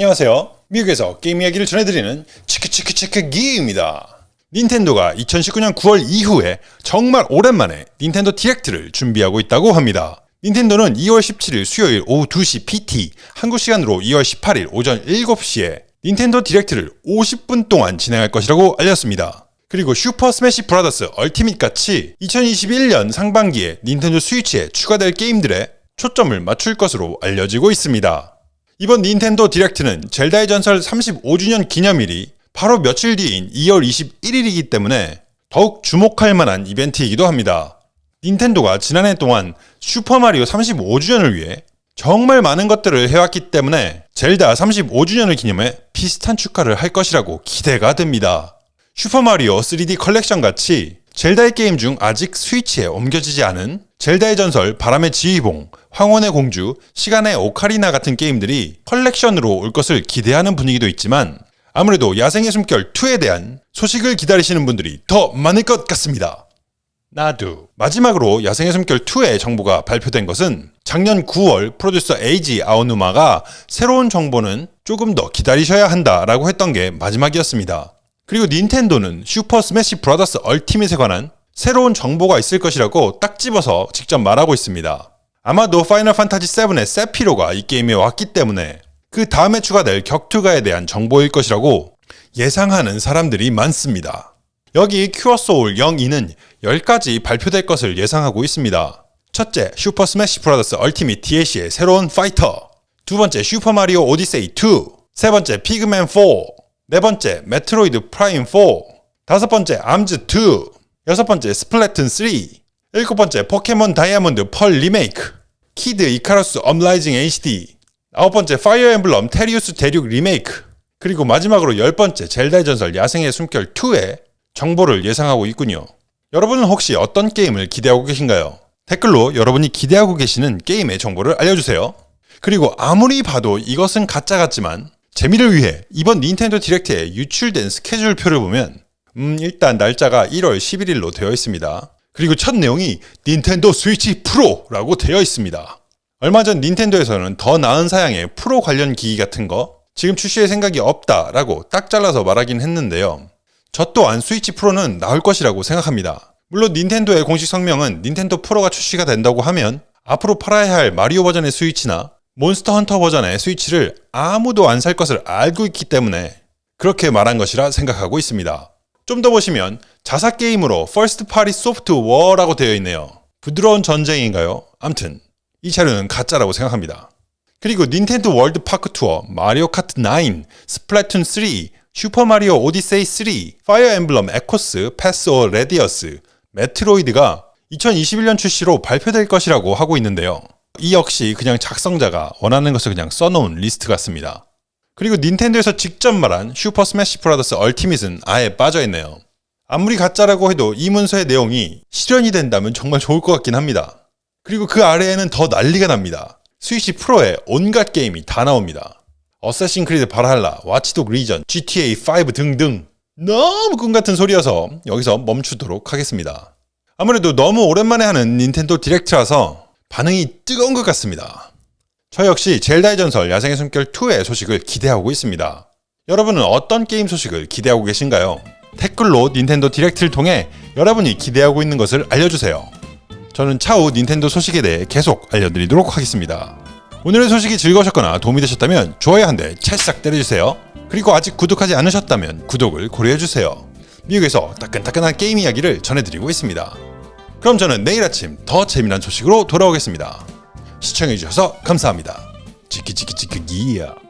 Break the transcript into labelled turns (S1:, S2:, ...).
S1: 안녕하세요. 미국에서 게임 이야기를 전해드리는 치크치크치크 기입니다. 닌텐도가 2019년 9월 이후에 정말 오랜만에 닌텐도 Direct를 준비하고 있다고 합니다. 닌텐도는 2월 17일 수요일 오후 2시 PT, 한국 시간으로 2월 18일 오전 7시에 닌텐도 Direct를 50분 동안 진행할 것이라고 알렸습니다. 그리고 Super Smash Brothers Ultimate 같이 2021년 상반기에 닌텐도 스위치에 추가될 게임들에 초점을 맞출 것으로 알려지고 있습니다. 이번 닌텐도 Direct는 젤다의 전설 35주년 기념일이 바로 며칠 뒤인 2월 21일이기 때문에 더욱 주목할 만한 이벤트이기도 합니다. 닌텐도가 지난해 동안 슈퍼마리오 35주년을 위해 정말 많은 것들을 해왔기 때문에 젤다 35주년을 기념해 비슷한 축하를 할 것이라고 기대가 됩니다. 슈퍼마리오 3D 컬렉션 같이 젤다의 게임 중 아직 스위치에 옮겨지지 않은 젤다의 전설, 바람의 지휘봉, 황혼의 공주, 시간의 오카리나 같은 게임들이 컬렉션으로 올 것을 기대하는 분위기도 있지만 아무래도 야생의 숨결 2에 대한 소식을 기다리시는 분들이 더 많을 것 같습니다. 아마도 마지막으로 야생의 숨결 2의 정보가 발표된 것은 작년 9월 프로듀서 에이지 아오누마가 새로운 정보는 조금 더 기다리셔야 한다 라고 했던 게 마지막이었습니다. 그리고 닌텐도는 Super Smash Brothers Ultimate에 관한 새로운 정보가 있을 것이라고 딱 집어서 직접 말하고 있습니다. 아마도 Final Fantasy 7의 Sephiroth가 이 게임에 왔기 때문에 그 다음에 추가될 격투가에 대한 정보일 것이라고 예상하는 사람들이 많습니다. 여기 큐어 소울 02는 10가지 발표될 것을 예상하고 있습니다. 첫째, Super Smash Brothers Ultimate DLC의 새로운 파이터 두 번째, Super Mario Odyssey 2 세 번째, Pikmin 4 네 번째, Metroid Prime 4. 다섯 번째, ARMS 2. 여섯 번째, Splatoon 3. 일곱 번째, 포켓몬 Diamond Pearl remake. Kid Icarus Uprising HD. 아홉 번째, Fire Emblem Tellius 대륙 리메이크. 그리고 마지막으로 열 번째, 젤다의 전설 야생의 숨결 2의 정보를 예상하고 있군요. 여러분은 혹시 어떤 게임을 기대하고 계신가요? 댓글로 여러분이 기대하고 계시는 게임의 정보를 알려주세요. 그리고 아무리 봐도 이것은 가짜 같지만 재미를 위해 이번 닌텐도 Direct에 유출된 스케줄표를 보면 음 일단 날짜가 1월 11일로 되어 있습니다. 그리고 첫 내용이 닌텐도 스위치 프로라고 되어 있습니다. 얼마 전 닌텐도에서는 더 나은 사양의 프로 관련 기기 같은 거 지금 출시할 생각이 없다라고 딱 잘라서 말하긴 했는데요. 저 또한 스위치 프로는 나올 것이라고 생각합니다. 물론 닌텐도의 공식 성명은 닌텐도 프로가 출시가 된다고 하면 앞으로 팔아야 할 마리오 버전의 스위치나 몬스터 헌터 버전의 스위치를 아무도 안 살 것을 알고 있기 때문에 그렇게 말한 것이라 생각하고 있습니다. 좀 더 보시면 자사 게임으로 First Party Soft War라고 되어 있네요. 부드러운 전쟁인가요? 암튼 이 자료는 가짜라고 생각합니다. 그리고 닌텐도 World Park Tour, Mario Kart 9, Splatoon 3, Super Mario Odyssey 3, Fire Emblem Echoes, Path of Radiance, Metroid가 2021년 출시로 발표될 것이라고 하고 있는데요. 이 역시 그냥 작성자가 원하는 것을 그냥 써놓은 리스트 같습니다. 그리고 닌텐도에서 직접 말한 Super Smash Brothers Ultimate은 아예 빠져있네요. 아무리 가짜라고 해도 이 문서의 내용이 실현이 된다면 정말 좋을 것 같긴 합니다. 그리고 그 아래에는 더 난리가 납니다. 스위치 프로에 온갖 게임이 다 나옵니다. Assassin's Creed Valhalla, Watch Dogs Legion, GTA 5 등등 너무 꿈같은 소리여서 여기서 멈추도록 하겠습니다. 아무래도 너무 오랜만에 하는 닌텐도 Direct라서 반응이 뜨거운 것 같습니다. 저 역시 젤다의 전설 야생의 숨결 2의 소식을 기대하고 있습니다. 여러분은 어떤 게임 소식을 기대하고 계신가요? 댓글로 닌텐도 Direct를 통해 여러분이 기대하고 있는 것을 알려주세요. 저는 차후 닌텐도 소식에 대해 계속 알려드리도록 하겠습니다. 오늘의 소식이 즐거우셨거나 도움이 되셨다면 좋아요 한 대 찰싹 때려주세요. 그리고 아직 구독하지 않으셨다면 구독을 고려해주세요. 미국에서 따끈따끈한 게임 이야기를 전해드리고 있습니다. 그럼 저는 내일 아침 더 재미난 소식으로 돌아오겠습니다. 시청해주셔서 감사합니다. 치키치키치키기야.